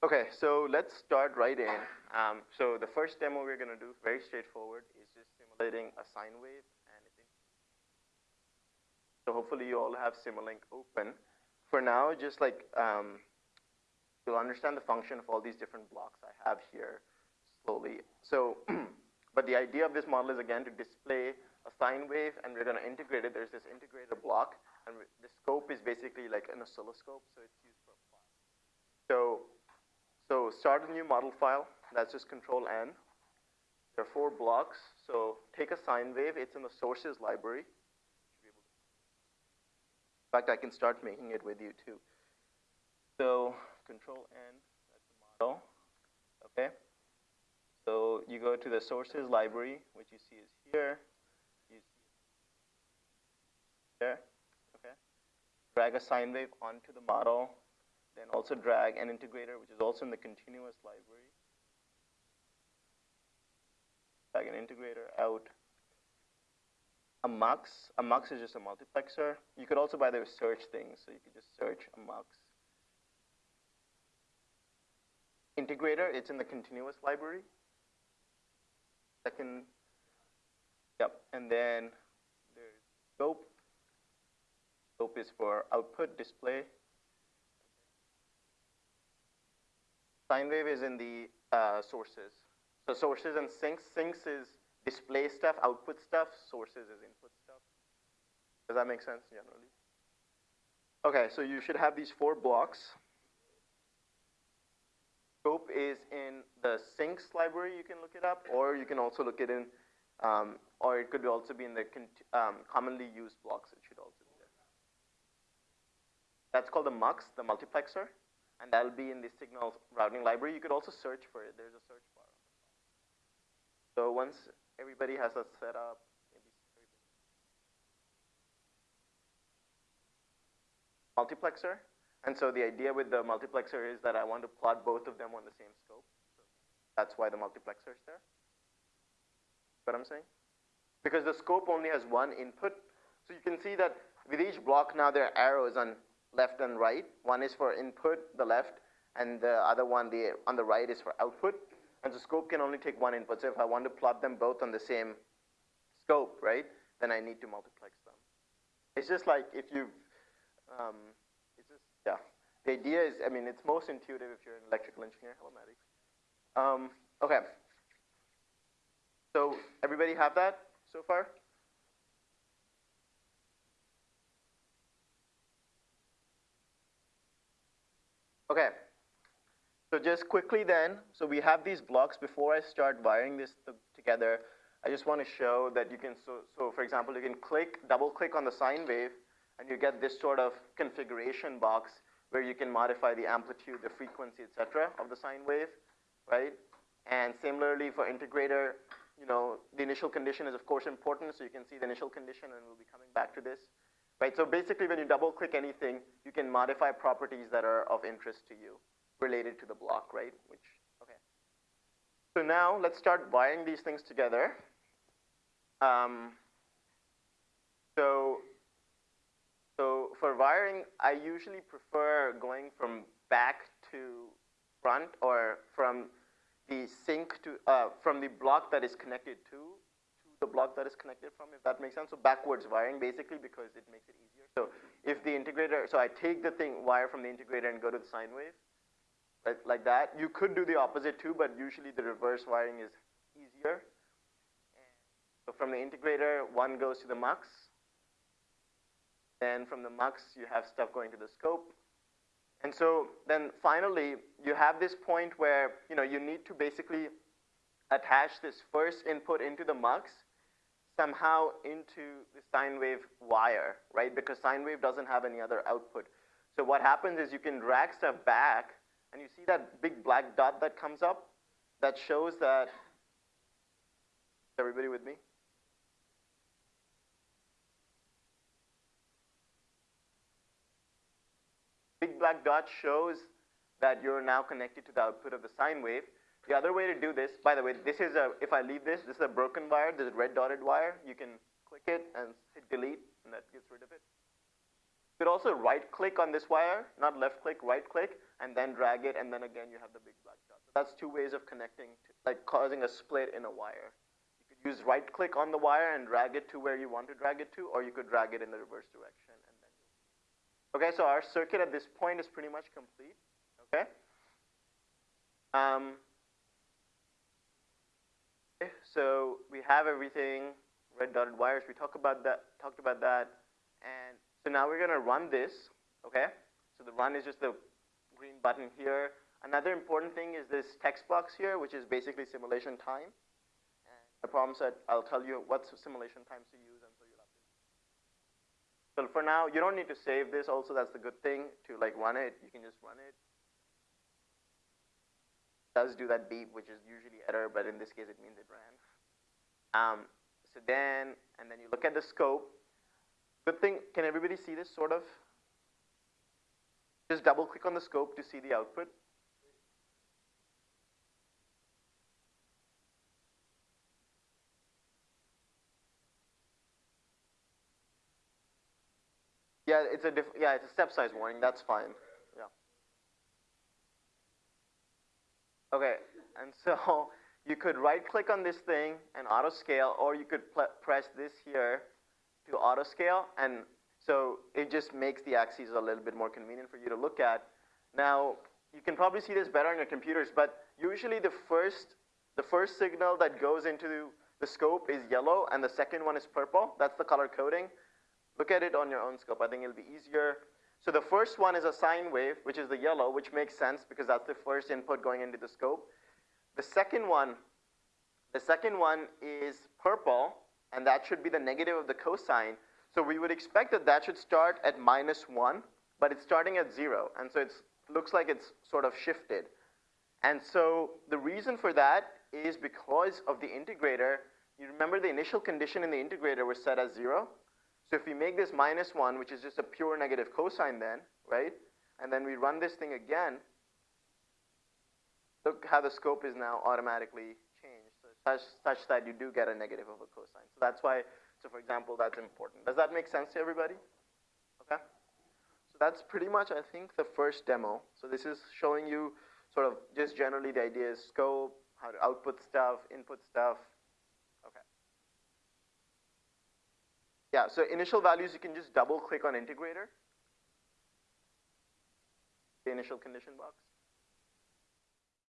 Okay, so let's start right in. Um, so the first demo we're going to do, very straightforward, is just simulating a sine wave. and So hopefully you all have Simulink open. For now, just like um, you'll understand the function of all these different blocks I have here slowly. So, but the idea of this model is again to display a sine wave and we're going to integrate it. There's this integrator block and the scope is basically like an oscilloscope, so it's used for plot. So, so start a new model file. That's just control N. There are four blocks. So take a sine wave. It's in the sources library. In fact, I can start making it with you too. So control N, that's the model. Okay. So you go to the sources library, which you see is here. You see there. Okay. Drag a sine wave onto the model. Then also drag an integrator, which is also in the continuous library. Drag an integrator out a mux. A mux is just a multiplexer. You could also, by the way, search things. So you could just search a mux. Integrator, it's in the continuous library. Second, yep. And then there's scope. Scope is for output display. Sine wave is in the uh, sources. So sources and sinks. Sinks is display stuff, output stuff, sources is input stuff. Does that make sense generally? Okay, so you should have these four blocks. Scope is in the sinks library, you can look it up, or you can also look it in, um, or it could also be in the um, commonly used blocks, it should also be there. That's called the MUX, the multiplexer, and that'll be in the signal routing library. You could also search for it, there's a search bar. So once everybody has that set up, Multiplexer. And so the idea with the multiplexer is that I want to plot both of them on the same scope. That's why the multiplexer is there. What I'm saying? Because the scope only has one input. So you can see that with each block now there are arrows on left and right. One is for input, the left, and the other one the, on the right is for output. And the scope can only take one input. So if I want to plot them both on the same scope, right, then I need to multiplex them. It's just like if you, um, it's just, yeah. The idea is, I mean, it's most intuitive if you're an electrical engineer. Hello, Maddie. Um, okay. So everybody have that so far? Okay. So just quickly then, so we have these blocks. Before I start wiring this together, I just want to show that you can, so, so for example, you can click, double click on the sine wave, and you get this sort of configuration box where you can modify the amplitude, the frequency, etc., of the sine wave, right? And similarly for integrator, you know, the initial condition is of course important, so you can see the initial condition, and we'll be coming back to this, right? So basically, when you double click anything, you can modify properties that are of interest to you related to the block, right? Which, okay. So now let's start wiring these things together. Um, so, so for wiring, I usually prefer going from back to front or from the sink to, uh, from the block that is connected to the block that is connected from, if that makes sense. So backwards wiring basically because it makes it easier. So if the integrator, so I take the thing, wire from the integrator and go to the sine wave, like, like that. You could do the opposite too, but usually the reverse wiring is easier. So from the integrator, one goes to the mux. Then from the mux, you have stuff going to the scope. And so then finally, you have this point where you, know, you need to basically attach this first input into the mux somehow into the sine wave wire, right? Because sine wave doesn't have any other output. So what happens is you can drag stuff back and you see that big black dot that comes up? That shows that, is everybody with me? Big black dot shows that you're now connected to the output of the sine wave. The other way to do this, by the way, this is a, if I leave this, this is a broken wire, this is red dotted wire. You can click it and hit delete, and that gets rid of it. You could also right click on this wire, not left click, right click, and then drag it, and then again you have the big black dot. So that's two ways of connecting, to, like causing a split in a wire. You could use right click on the wire and drag it to where you want to drag it to, or you could drag it in the reverse direction. And then okay, so our circuit at this point is pretty much complete. Okay. Um, so we have everything, red dotted wires. We talked about that. Talked about that, and so now we're going to run this, okay? So the run is just the green button here. Another important thing is this text box here, which is basically simulation time. And the problem set, I'll tell you what simulation times to use, and so you'll have to. So for now, you don't need to save this. Also, that's the good thing to like run it. You can just run it. Does do that beep, which is usually error, but in this case, it means it ran. Um, so then, and then you look at the scope. Good thing, can everybody see this sort of? Just double click on the scope to see the output. Yeah, it's a yeah, it's a step size warning. That's fine. Yeah. Okay, and so you could right click on this thing and auto scale, or you could press this here to auto scale. And so it just makes the axes a little bit more convenient for you to look at. Now, you can probably see this better on your computers, but usually the first, the first signal that goes into the scope is yellow and the second one is purple. That's the color coding. Look at it on your own scope. I think it'll be easier. So the first one is a sine wave, which is the yellow, which makes sense because that's the first input going into the scope. The second one, the second one is purple, and that should be the negative of the cosine. So we would expect that that should start at minus 1, but it's starting at 0, and so it looks like it's sort of shifted. And so the reason for that is because of the integrator. You remember the initial condition in the integrator was set as 0? So if we make this minus 1, which is just a pure negative cosine then, right? And then we run this thing again, look how the scope is now automatically such, such that you do get a negative of a cosine. So that's why, so for example, that's important. Does that make sense to everybody? Okay? So that's pretty much, I think, the first demo. So this is showing you sort of just generally the idea is scope, how to output stuff, input stuff. Yeah, so initial values, you can just double click on integrator. The initial condition box.